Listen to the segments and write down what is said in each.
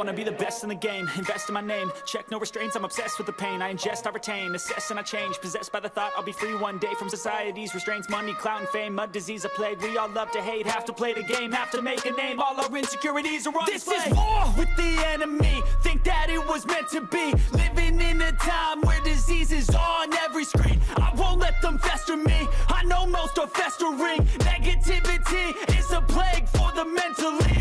wanna be the best in the game, invest in my name. Check no restraints, I'm obsessed with the pain. I ingest, I retain, assess and I change. Possessed by the thought I'll be free one day From society's restraints, money, clout and fame Mud disease, a plague, we all love to hate Have to play the game, have to make a name. All our insecurities are on This display. is war with the enemy. Think that it was meant to be. Living in a time where disease is on every screen. I won't let them fester me. I know most are festering. Negativity is a plague for the mentally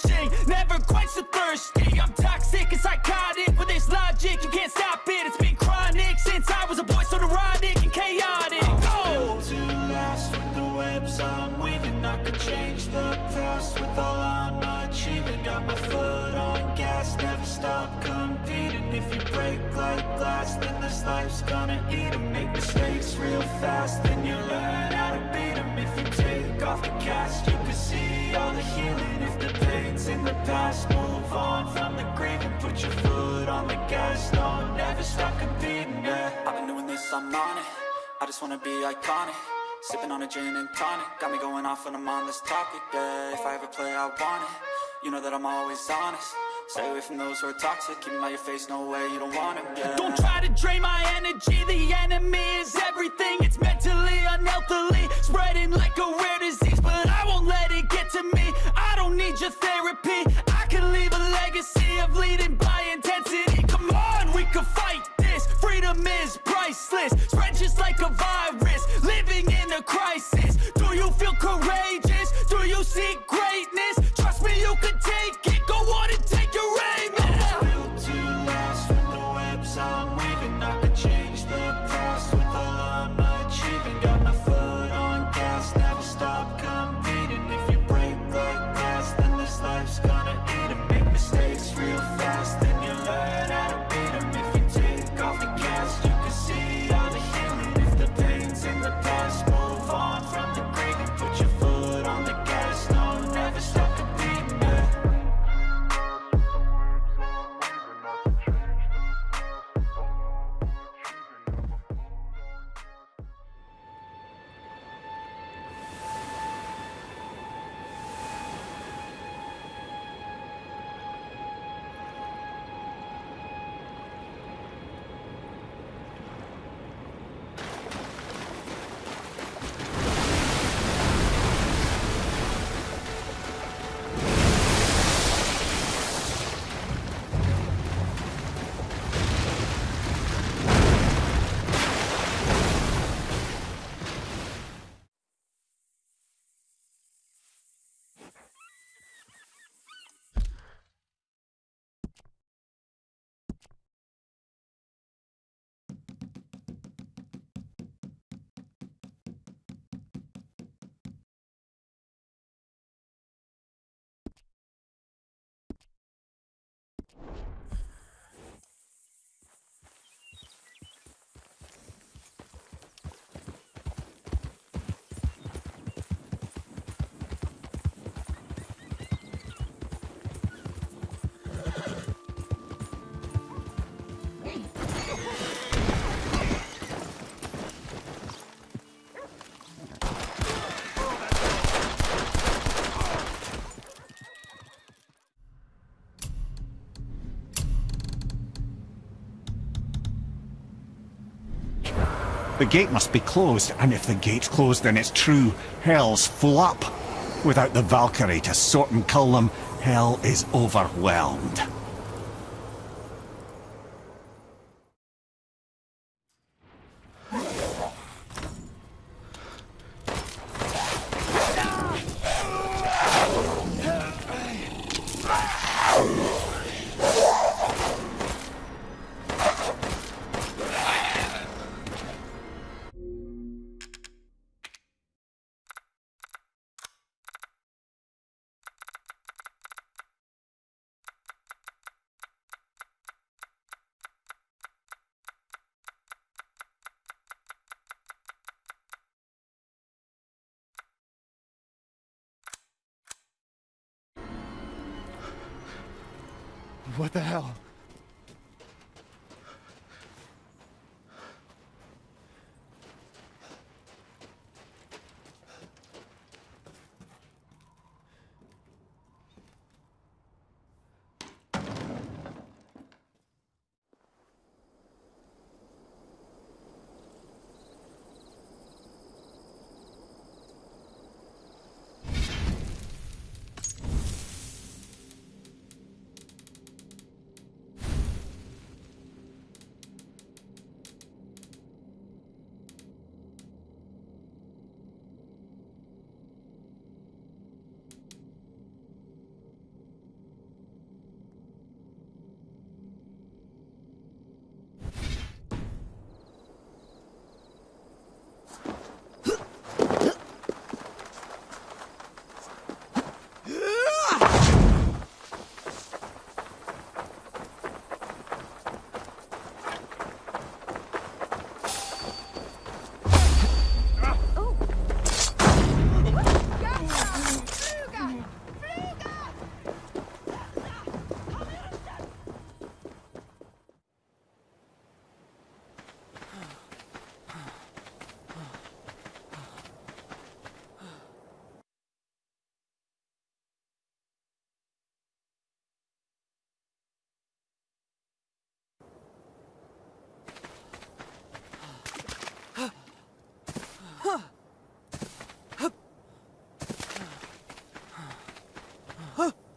searching, never quite so thirsty. I'm toxic and psychotic, with this logic You can't stop it, it's been chronic Since I was a boy, so neurotic and chaotic. Go! built to last with the webs I'm weaving. I could change the past with all I'm achieving. Got my foot on gas, never stop competing. If you break like glass, then this life's gonna eat 'em. Make mistakes real fast, then you learn how to beat 'em. If you take off the cast, you can see all the healing If the pain's in the past, move on from the grieving Put your foot on the gas, no, never stop competing, yeah. I've been doing this, I'm on it. I just wanna be iconic. Sipping on a gin and tonic. Got me going off when I'm on this topic, yeah. If I ever play, I want it. You know that I'm always honest Stay away from those who are toxic. Keep 'em out your face, no way, you don't want it, yeah Don't try to drain my energy. The enemy is everything. It's mentally, unhealthily Spreading like a rare disease. But I won't let it get to me. I don't need your therapy. I can leave a legacy of leading The gate must be closed, and if the gate's closed, then it's true. Hell's full up. Without the Valkyrie to sort and cull them, hell is overwhelmed. What the hell? 啊。